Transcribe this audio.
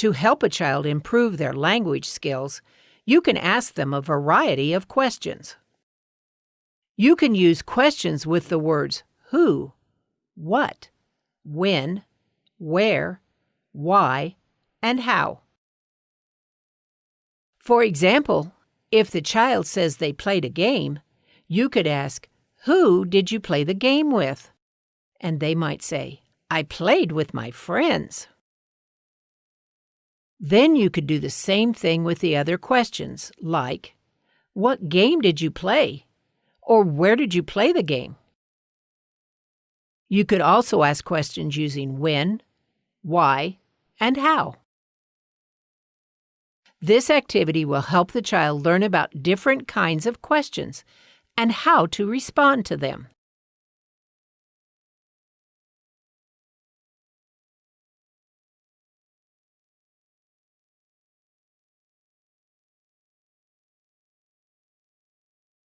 To help a child improve their language skills, you can ask them a variety of questions. You can use questions with the words who, what, when, where, why, and how. For example, if the child says they played a game, you could ask, Who did you play the game with? And they might say, I played with my friends. Then you could do the same thing with the other questions, like, What game did you play? Or where did you play the game? You could also ask questions using when, why, and how. This activity will help the child learn about different kinds of questions and how to respond to them.